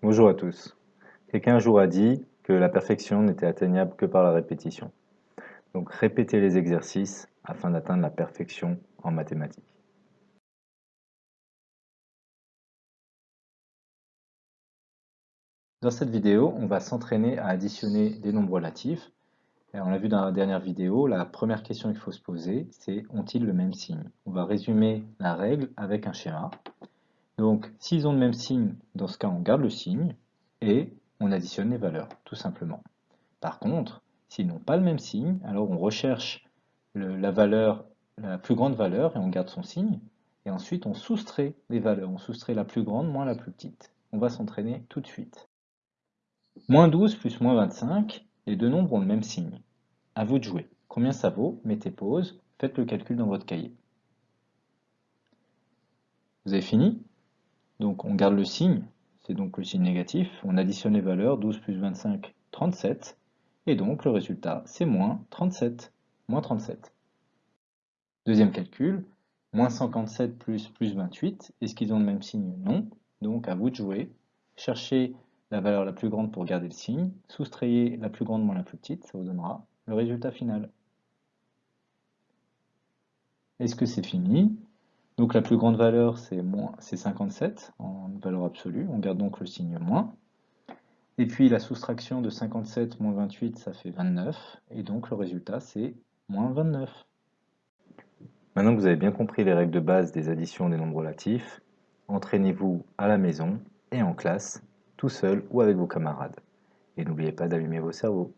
Bonjour à tous. Quelqu'un un jour a dit que la perfection n'était atteignable que par la répétition. Donc répétez les exercices afin d'atteindre la perfection en mathématiques. Dans cette vidéo, on va s'entraîner à additionner des nombres relatifs. Et on l'a vu dans la dernière vidéo, la première question qu'il faut se poser, c'est ont-ils le même signe? On va résumer la règle avec un schéma. Donc, s'ils ont le même signe, dans ce cas, on garde le signe et on additionne les valeurs, tout simplement. Par contre, s'ils n'ont pas le même signe, alors on recherche la la plus grande valeur et on garde son signe. Et ensuite, on soustrait les valeurs. On soustrait la plus grande moins la plus petite. On va s'entraîner tout de suite. Moins 12 plus moins 25, les deux nombres ont le même signe. À vous de jouer. Combien ça vaut? Mettez pause, faites le calcul dans votre cahier. Vous avez fini? Donc on garde le signe, c'est donc le signe négatif, on additionne les valeurs, 12 plus 25, 37, et donc le résultat c'est moins 37, moins 37. Deuxième calcul, moins 147 plus plus 28, est-ce qu'ils ont le même signe? Non, donc à vous de jouer, cherchez la valeur la plus grande pour garder le signe, soustrayez la plus grande moins la plus petite, ça vous donnera le résultat final. Est-ce que c'est fini? Donc la plus grande valeur, c'est 57 en valeur absolue. On garde donc le signe moins. Et puis la soustraction de 57 moins 28, ça fait 29. Et donc le résultat, c'est moins 29. Maintenant que vous avez bien compris les règles de base des additions des nombres relatifs, entraînez-vous à la maison et en classe, tout seul ou avec vos camarades. Et n'oubliez pas d'allumer vos cerveaux.